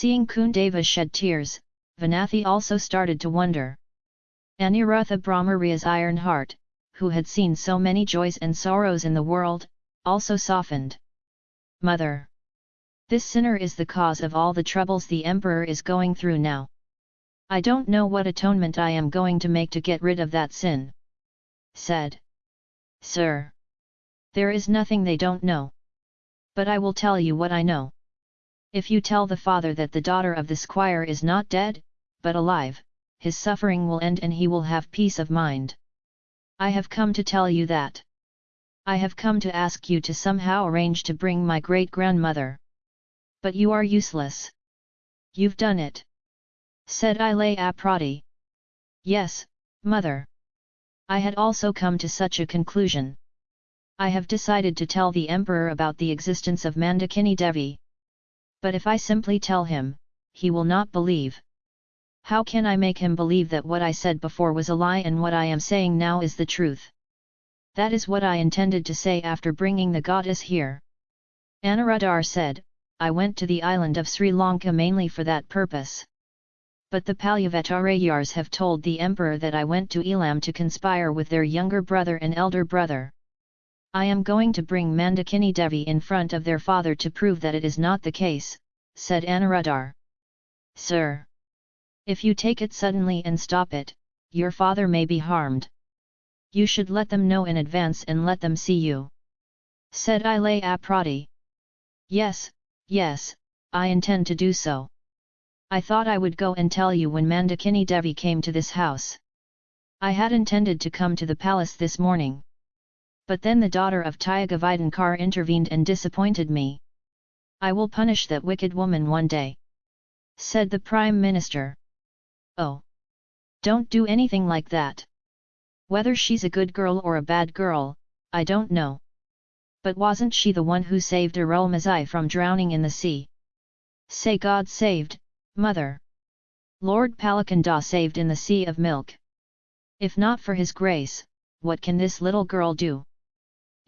Seeing Kundava shed tears, Vanathi also started to wonder. Anirutha Brahmaria's iron heart, who had seen so many joys and sorrows in the world, also softened. Mother! This sinner is the cause of all the troubles the emperor is going through now. I don't know what atonement I am going to make to get rid of that sin. Said. Sir! There is nothing they don't know. But I will tell you what I know. If you tell the father that the daughter of the squire is not dead, but alive, his suffering will end and he will have peace of mind. I have come to tell you that. I have come to ask you to somehow arrange to bring my great-grandmother. But you are useless. You've done it. Said Ilaya Prati. Yes, mother. I had also come to such a conclusion. I have decided to tell the emperor about the existence of Mandakini Devi. But if I simply tell him, he will not believe. How can I make him believe that what I said before was a lie and what I am saying now is the truth? That is what I intended to say after bringing the goddess here. Anuradhar said, I went to the island of Sri Lanka mainly for that purpose. But the Palyavattarayars have told the emperor that I went to Elam to conspire with their younger brother and elder brother. I am going to bring Mandakini Devi in front of their father to prove that it is not the case, said Anuradhar. Sir! If you take it suddenly and stop it, your father may be harmed. You should let them know in advance and let them see you. Said Ilaya Prati. Yes, yes, I intend to do so. I thought I would go and tell you when Mandakini Devi came to this house. I had intended to come to the palace this morning. But then the daughter of Tyagavaidhankar intervened and disappointed me. I will punish that wicked woman one day. Said the Prime Minister. Oh! Don't do anything like that. Whether she's a good girl or a bad girl, I don't know. But wasn't she the one who saved Arulmozhi from drowning in the sea? Say God saved, mother. Lord Palakanda saved in the sea of milk. If not for his grace, what can this little girl do?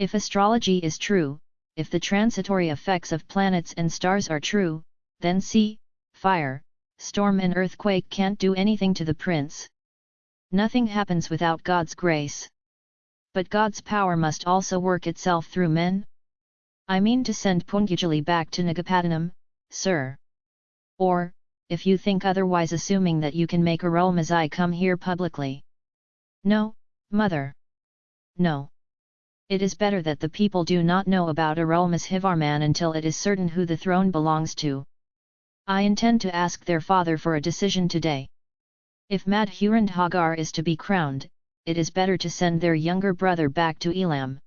If astrology is true, if the transitory effects of planets and stars are true, then sea, fire, storm and earthquake can't do anything to the prince. Nothing happens without God's grace. But God's power must also work itself through men? I mean to send Pungajali back to Nagapattinam, sir. Or, if you think otherwise assuming that you can make Arulmozhi come here publicly. No, mother. No. It is better that the people do not know about Arulmozhivarman until it is certain who the throne belongs to. I intend to ask their father for a decision today. If Madhurandhagar is to be crowned, it is better to send their younger brother back to Elam.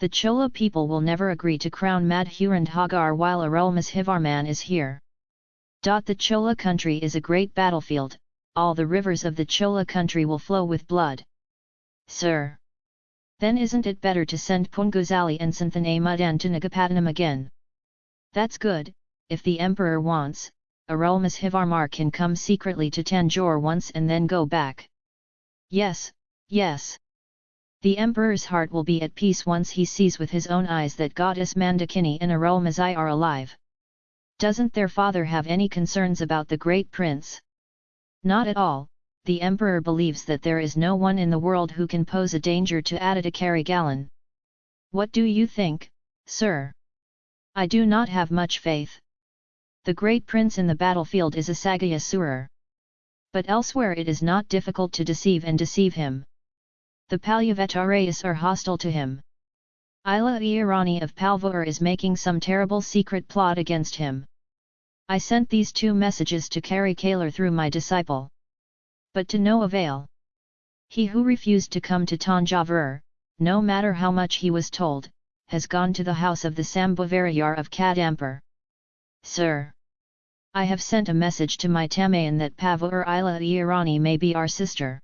The Chola people will never agree to crown Madhurandhagar while Arulmozhivarman is here. The Chola country is a great battlefield, all the rivers of the Chola country will flow with blood. Sir! Then isn't it better to send Punguzali and Santhana Mudan to Nagapattinam again? That's good, if the emperor wants, Arulmozhivarman can come secretly to Tanjore once and then go back. Yes, yes. The emperor's heart will be at peace once he sees with his own eyes that goddess Mandakini and Arulmozhi are alive. Doesn't their father have any concerns about the great prince? Not at all, the emperor believes that there is no one in the world who can pose a danger to Aditya Karigalan. What do you think, sir? I do not have much faith. The great prince in the battlefield is Asagya Surar. But elsewhere it is not difficult to deceive and deceive him. The Palyavattarayas are hostile to him. Ila Irani of Palvur is making some terrible secret plot against him. I sent these two messages to Kari Kalar through my disciple. But to no avail. He who refused to come to Tanjavur, no matter how much he was told, has gone to the house of the Sambhavarayar of Kadampur. Sir! I have sent a message to my Tamayan that Pavur Ila Irani may be our sister.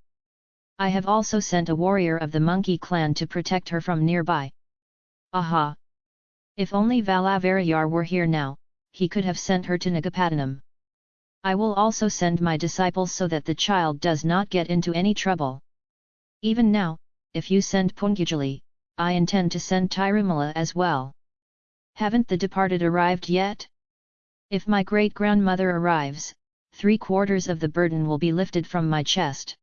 I have also sent a warrior of the monkey clan to protect her from nearby. Aha! If only Valavarayar were here now, he could have sent her to Nagapattinam. I will also send my disciples so that the child does not get into any trouble. Even now, if you send Pungajali, I intend to send Tirumala as well. Haven't the departed arrived yet? If my great-grandmother arrives, three quarters of the burden will be lifted from my chest.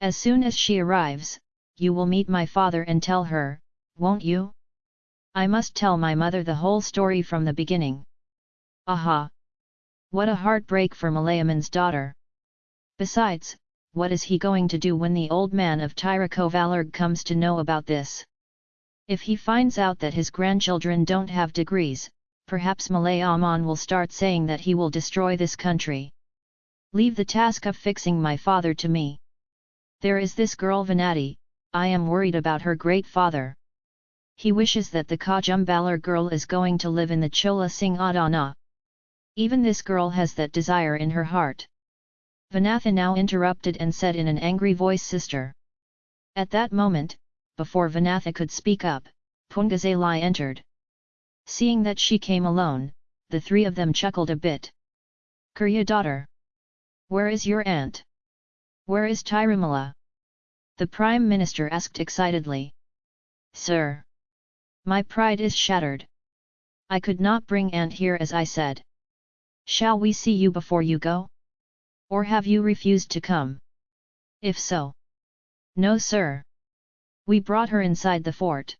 As soon as she arrives, you will meet my father and tell her, won't you? I must tell my mother the whole story from the beginning. Aha! What a heartbreak for Malayaman's daughter! Besides, what is he going to do when the old man of Tirukovalarg comes to know about this? If he finds out that his grandchildren don't have degrees, perhaps Malayaman will start saying that he will destroy this country. Leave the task of fixing my father to me. There is this girl Vanati, I am worried about her great father. He wishes that the Kajumbalar girl is going to live in the Chola Singh Adana. Even this girl has that desire in her heart. Vanatha now interrupted and said in an angry voice sister. At that moment, before Vanatha could speak up, Pungazalai entered. Seeing that she came alone, the three of them chuckled a bit. Kurya daughter! Where is your aunt? Where is Tirumala? The Prime Minister asked excitedly. Sir! My pride is shattered. I could not bring Aunt here as I said. Shall we see you before you go? Or have you refused to come? If so. No sir. We brought her inside the fort.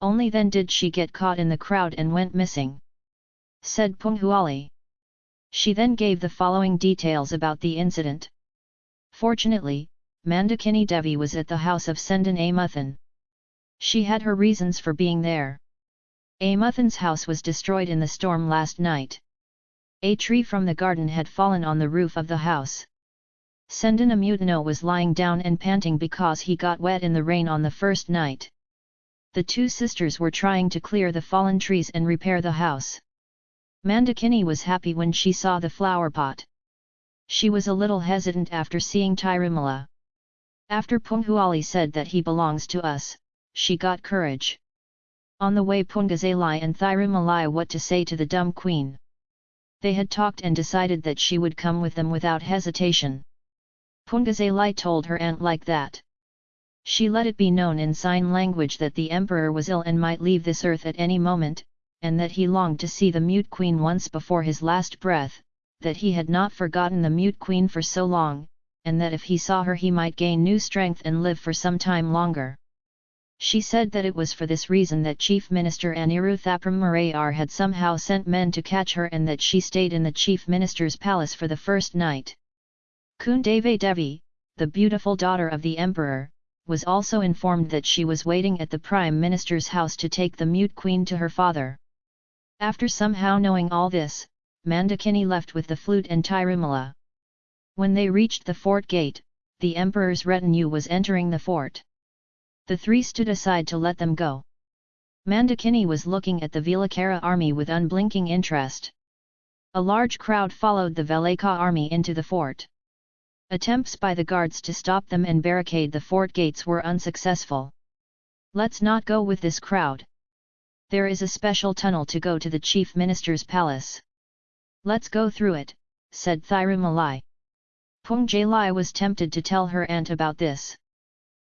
Only then did she get caught in the crowd and went missing. Said Pungazalai. She then gave the following details about the incident. Fortunately, Mandakini Devi was at the house of Sendan Amuthan. She had her reasons for being there. Amuthan's house was destroyed in the storm last night. A tree from the garden had fallen on the roof of the house. Sendan Amuthan was lying down and panting because he got wet in the rain on the first night. The two sisters were trying to clear the fallen trees and repair the house. Mandakini was happy when she saw the flower pot. She was a little hesitant after seeing Tirumala. After Pungazalai said that he belongs to us, she got courage. On the way Pungazalai and Thirumalai what to say to the dumb queen. They had talked and decided that she would come with them without hesitation. Pungazalai told her aunt like that. She let it be known in sign language that the emperor was ill and might leave this earth at any moment, and that he longed to see the mute queen once before his last breath, that he had not forgotten the mute queen for so long, and that if he saw her he might gain new strength and live for some time longer. She said that it was for this reason that Chief Minister Aniruthapram Marayar had somehow sent men to catch her and that she stayed in the Chief Minister's palace for the first night. Kundave Devi, the beautiful daughter of the Emperor, was also informed that she was waiting at the Prime Minister's house to take the mute queen to her father. After somehow knowing all this, Mandakini left with the flute and Tirumala. When they reached the fort gate, the Emperor's retinue was entering the fort. The three stood aside to let them go. Mandakini was looking at the Vilakara army with unblinking interest. A large crowd followed the Velaka army into the fort. Attempts by the guards to stop them and barricade the fort gates were unsuccessful. Let's not go with this crowd. There is a special tunnel to go to the chief minister's palace. Let's go through it, said Thirumalai. Pungazalai was tempted to tell her aunt about this.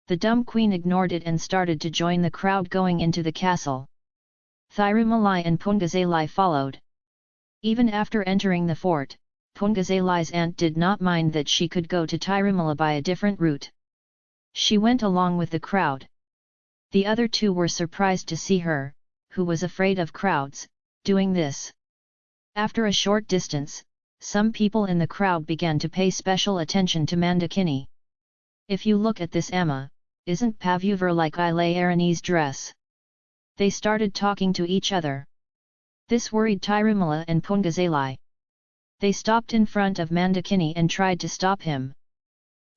The dumb queen ignored it and started to join the crowd going into the castle. Thirumalai and Pungazalai followed. Even after entering the fort, Pungazalai's aunt did not mind that she could go to Tirumala by a different route. She went along with the crowd. The other two were surprised to see her, who was afraid of crowds, doing this. After a short distance, some people in the crowd began to pay special attention to Mandakini. If you look at this Amma, isn't Pavuver like Ilayaranese dress? They started talking to each other. This worried Tirumala and Pungazalai. They stopped in front of Mandakini and tried to stop him.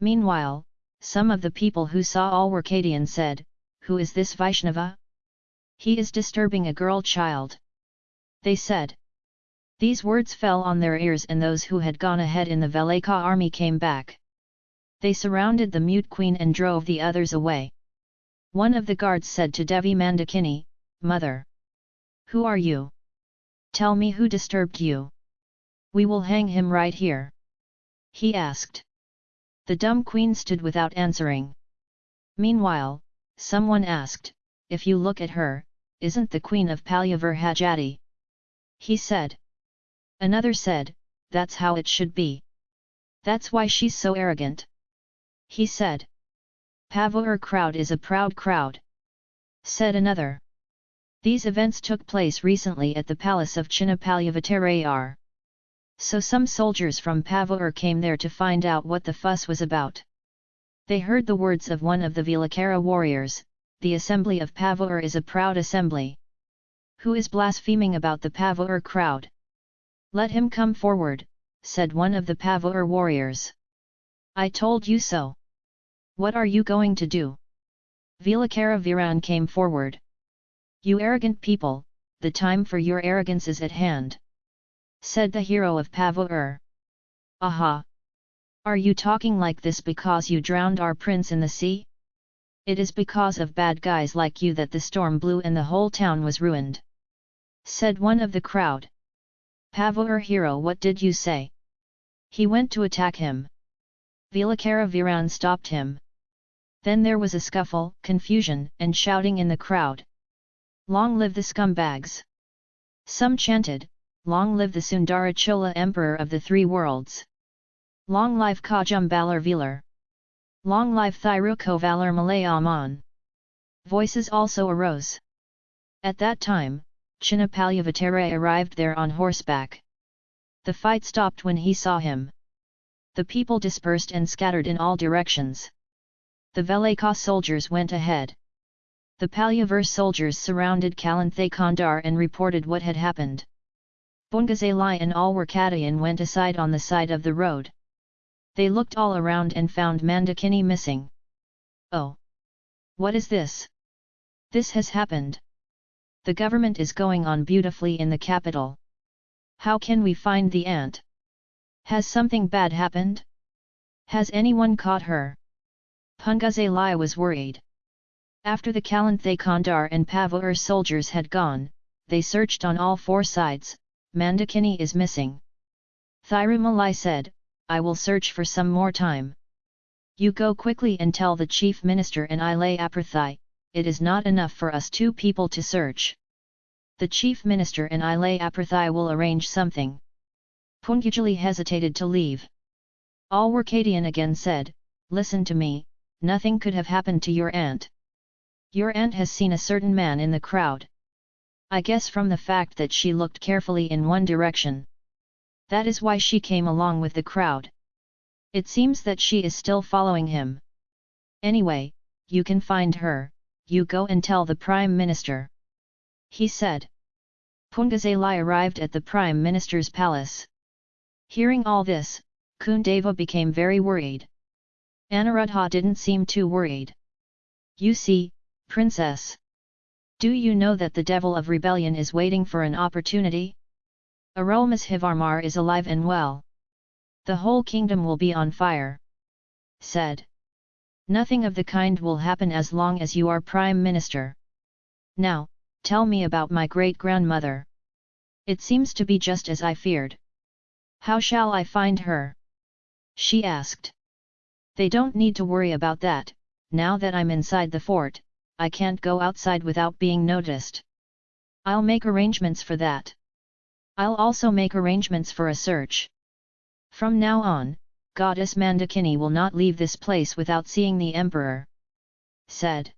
Meanwhile, some of the people who saw all were Kadian said, Who is this Vaishnava? He is disturbing a girl child. They said. These words fell on their ears and those who had gone ahead in the Velaka army came back. They surrounded the mute queen and drove the others away. One of the guards said to Devi Mandakini, Mother! Who are you? Tell me who disturbed you. We will hang him right here. He asked. The dumb queen stood without answering. Meanwhile, someone asked, If you look at her, isn't the queen of Palyavar Hajati? He said. Another said, that's how it should be. That's why she's so arrogant. He said. Pavur crowd is a proud crowd. Said another. These events took place recently at the palace of Chinnapalyavattarayar. So some soldiers from Pavur came there to find out what the fuss was about. They heard the words of one of the Vilakara warriors, the assembly of Pavur is a proud assembly. Who is blaspheming about the Pavur crowd? Let him come forward, said one of the Pavur warriors. I told you so. What are you going to do? Vilakara Viran came forward. You arrogant people, the time for your arrogance is at hand. Said the hero of Pavur. Aha! Are you talking like this because you drowned our prince in the sea? It is because of bad guys like you that the storm blew and the whole town was ruined. Said one of the crowd. Pavur hero what did you say? He went to attack him. Vilakara Viran stopped him. Then there was a scuffle, confusion, and shouting in the crowd. Long live the scumbags! Some chanted, Long live the Sundara Chola Emperor of the Three Worlds! Long live Kajum Balar Velar! Long live Thiruko Valar Malayaman! Voices also arose. At that time, Chinnapalyavattarayar arrived there on horseback. The fight stopped when he saw him. The people dispersed and scattered in all directions. The Velaka soldiers went ahead. The Palyavur soldiers surrounded Kalanthay Kandar and reported what had happened. Pungazalai and all Alwarkadayan went aside on the side of the road. They looked all around and found Mandakini missing. Oh! What is this? This has happened. The government is going on beautifully in the capital. How can we find the ant? Has something bad happened? Has anyone caught her? Pungazalai was worried. After the Kalanthay Kandar and Pavur soldiers had gone, they searched on all four sides, Mandakini is missing. Thirumalai said, I will search for some more time. You go quickly and tell the chief minister and Ilaya Prati, it is not enough for us two people to search. The chief minister and Ilaya Prati will arrange something. Pungujali hesitated to leave. Alwarkadian again said, Listen to me, nothing could have happened to your aunt. Your aunt has seen a certain man in the crowd. I guess from the fact that she looked carefully in one direction. That is why she came along with the crowd. It seems that she is still following him. Anyway, you can find her, you go and tell the Prime Minister. He said. Pungazalai arrived at the Prime Minister's palace. Hearing all this, Kundava became very worried. Anuruddha didn't seem too worried. You see, princess. Do you know that the devil of rebellion is waiting for an opportunity? Arulmozhivarmar is alive and well. The whole kingdom will be on fire. Said. Nothing of the kind will happen as long as you are Prime Minister. Now, tell me about my great-grandmother. It seems to be just as I feared. How shall I find her? She asked. They don't need to worry about that, now that I'm inside the fort, I can't go outside without being noticed. I'll make arrangements for that. I'll also make arrangements for a search. From now on, Goddess Mandakini will not leave this place without seeing the Emperor. Said.